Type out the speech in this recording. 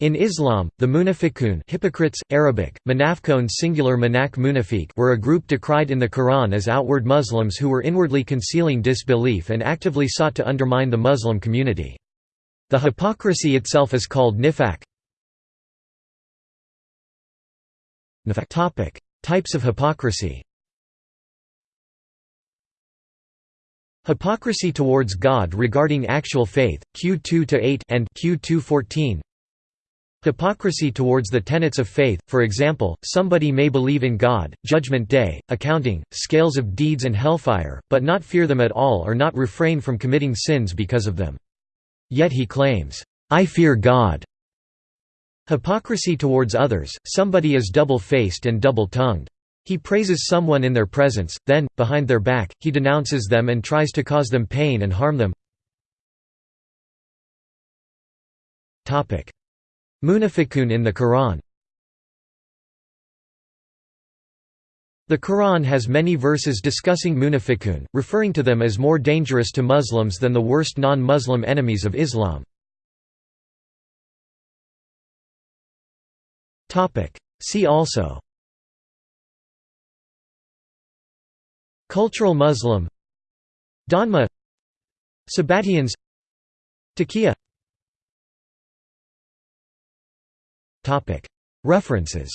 In Islam, the munafiqun hypocrites, Arabic, manafqun singular manak munafiq were a group decried in the Quran as outward Muslims who were inwardly concealing disbelief and actively sought to undermine the Muslim community. The hypocrisy itself is called nifaq. Types of hypocrisy Hypocrisy towards God regarding actual faith, Q 2-8 and Q 2-14 Hypocrisy towards the tenets of faith, for example, somebody may believe in God, judgment day, accounting, scales of deeds and hellfire, but not fear them at all or not refrain from committing sins because of them. Yet he claims, "'I fear God'". Hypocrisy towards others, somebody is double-faced and double-tongued. He praises someone in their presence, then, behind their back, he denounces them and tries to cause them pain and harm them. Munafiqun in the Quran. The Quran has many verses discussing munafiqun, referring to them as more dangerous to Muslims than the worst non-Muslim enemies of Islam. See also. Cultural Muslim. Donma Sabbatians Taqiyya References